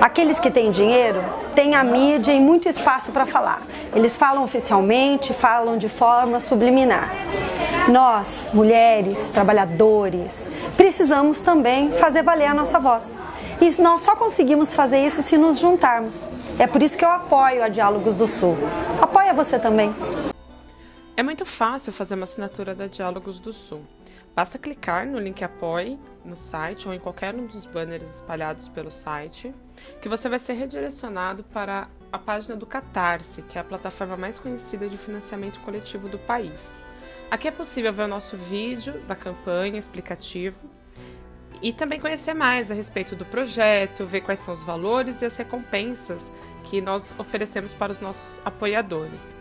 Aqueles que têm dinheiro têm a mídia e muito espaço para falar. Eles falam oficialmente, falam de forma subliminar. Nós, mulheres, trabalhadores, precisamos também fazer valer a nossa voz. E nós só conseguimos fazer isso se nos juntarmos. É por isso que eu apoio a Diálogos do Sul. Apoia você também. É muito fácil fazer uma assinatura da Diálogos do Sul. Basta clicar no link Apoie no site ou em qualquer um dos banners espalhados pelo site, que você vai ser redirecionado para a página do Catarse, que é a plataforma mais conhecida de financiamento coletivo do país. Aqui é possível ver o nosso vídeo da campanha explicativo e também conhecer mais a respeito do projeto, ver quais são os valores e as recompensas que nós oferecemos para os nossos apoiadores.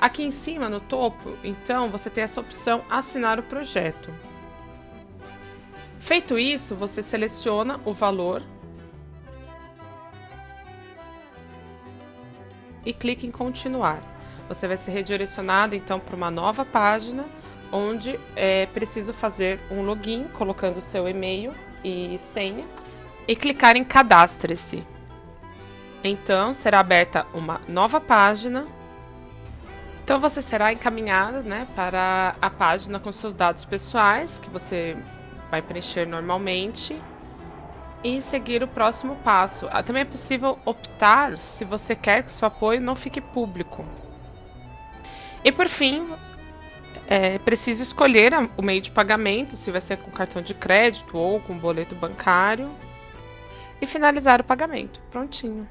Aqui em cima, no topo, então, você tem essa opção assinar o projeto. Feito isso, você seleciona o valor e clique em continuar. Você vai ser redirecionado então para uma nova página onde é preciso fazer um login colocando seu e-mail e senha e clicar em cadastre-se. Então será aberta uma nova página. Então você será encaminhado né, para a página com seus dados pessoais que você vai preencher normalmente e seguir o próximo passo. Ah, também é possível optar se você quer que seu apoio não fique público. E por fim, é preciso escolher o meio de pagamento, se vai ser com cartão de crédito ou com boleto bancário, e finalizar o pagamento. Prontinho.